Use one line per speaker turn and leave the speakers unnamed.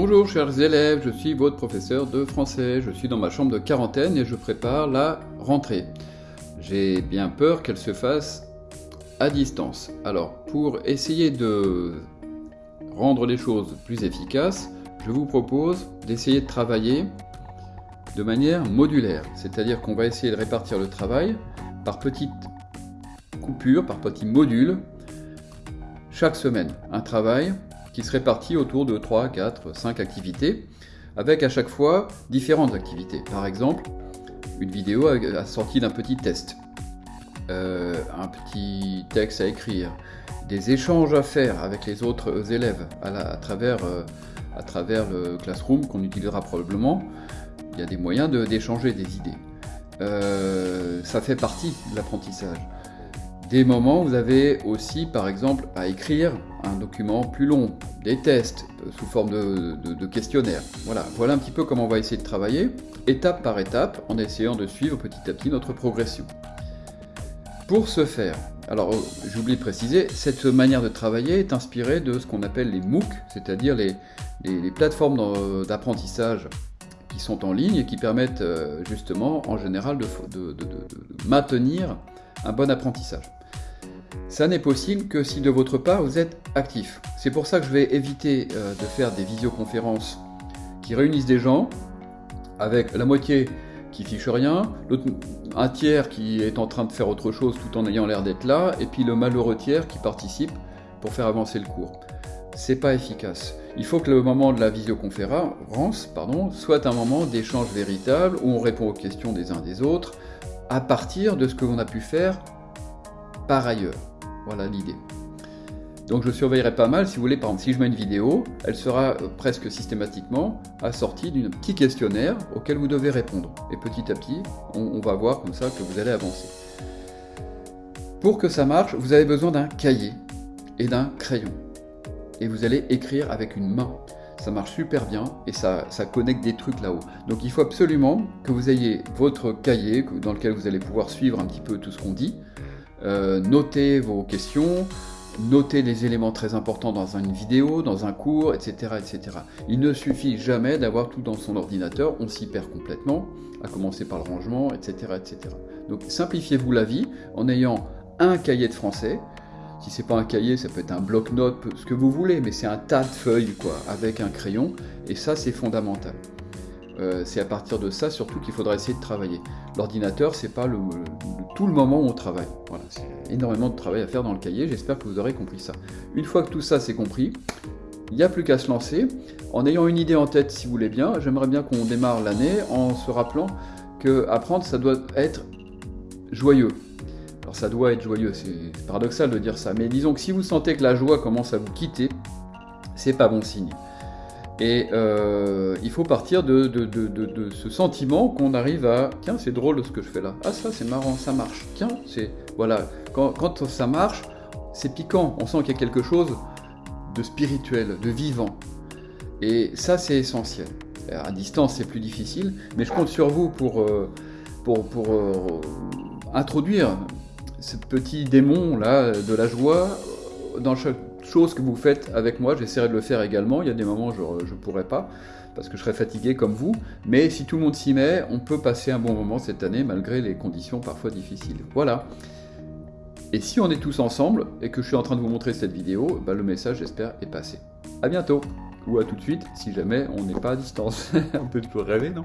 Bonjour chers élèves, je suis votre professeur de français. Je suis dans ma chambre de quarantaine et je prépare la rentrée. J'ai bien peur qu'elle se fasse à distance. Alors, pour essayer de rendre les choses plus efficaces, je vous propose d'essayer de travailler de manière modulaire. C'est-à-dire qu'on va essayer de répartir le travail par petites coupures, par petits modules, chaque semaine. Un travail qui se répartit autour de 3, 4, 5 activités, avec à chaque fois différentes activités. Par exemple, une vidéo assortie d'un petit test, euh, un petit texte à écrire, des échanges à faire avec les autres élèves à, travers, euh, à travers le classroom qu'on utilisera probablement. Il y a des moyens d'échanger des idées. Euh, ça fait partie de l'apprentissage. Des moments, vous avez aussi, par exemple, à écrire un document plus long, des tests euh, sous forme de, de, questionnaire. Voilà, un petit peu comment on va essayer de travailler, étape par étape, en essayant de suivre petit à petit notre progression. Pour ce faire, alors oh, j'oublie de préciser, cette manière de travailler est inspirée de ce qu'on appelle les MOOC, c'est-à-dire les, plateformes d'apprentissage qui sont en ligne et qui permettent euh, justement en général de, de maintenir un bon apprentissage. Ça n'est possible que si de votre part vous êtes actif. C'est pour ça que je vais éviter euh, de faire des visioconférences qui réunissent des gens avec la moitié qui fiche rien, un tiers qui est en train de faire autre chose tout en ayant l'air d'être là, et puis le malheureux tiers qui participe pour faire avancer le cours. C'est pas efficace. Il faut que le moment de la visioconférence pardon, soit un moment d'échange véritable où on répond aux questions des uns des autres à partir de ce que l'on a pu faire par ailleurs. Voilà l'idée. Donc je surveillerai pas mal, si vous voulez, par exemple, si je mets une vidéo, elle sera euh, presque systématiquement assortie d'un petit questionnaire auquel vous devez répondre. Et petit à petit, on, va voir comme ça que vous allez avancer. Pour que ça marche, vous avez besoin d'un cahier et d'un crayon. Et vous allez écrire avec une main. Ça marche super bien et ça, ça connecte des trucs là-haut. Donc il faut absolument que vous ayez votre cahier dans lequel vous allez pouvoir suivre un petit peu tout ce qu'on dit, euh, notez vos questions, notez les éléments très importants dans une vidéo, dans un cours, etc. etc. Il ne suffit jamais d'avoir tout dans son ordinateur, on s'y perd complètement, à commencer par le rangement, etc. etc. Donc simplifiez-vous la vie en ayant un cahier de français, si c'est pas un cahier, ça peut être un bloc-notes, ce que vous voulez, mais c'est un tas de feuilles, quoi, avec un crayon, et ça, c'est fondamental. Euh, c'est à partir de ça surtout qu'il faudra essayer de travailler. L'ordinateur, c'est pas tout le moment où on travaille. Voilà, c'est énormément de travail à faire dans le cahier, j'espère que vous aurez compris ça. Une fois que tout ça c'est compris, il n'y a plus qu'à se lancer. En ayant une idée en tête, si vous voulez bien, j'aimerais bien qu'on démarre l'année en se rappelant que apprendre, ça doit être joyeux. Alors ça doit être joyeux, c'est paradoxal de dire ça, mais disons que si vous sentez que la joie commence à vous quitter, c'est pas bon signe. Et euh, il faut partir de, ce sentiment qu'on arrive à tiens c'est drôle ce que je fais là. Ah ça c'est marrant ça marche. Tiens c'est voilà. Quand, ça marche c'est piquant. On sent qu'il y a quelque chose de spirituel de vivant. Et ça c'est essentiel. À distance c'est plus difficile mais je compte sur vous pour euh, pour, pour euh, introduire ce petit démon là de la joie dans chaque chose que vous faites avec moi, j'essaierai de le faire également, il y a des moments où je ne pourrai pas, parce que je serai fatigué comme vous, mais si tout le monde s'y met, on peut passer un bon moment cette année, malgré les conditions parfois difficiles. Voilà. Et si on est tous ensemble, et que je suis en train de vous montrer cette vidéo, bah, le message, j'espère, est passé. A bientôt Ou à tout de suite, si jamais on n'est pas à distance. on peut toujours rêver, non?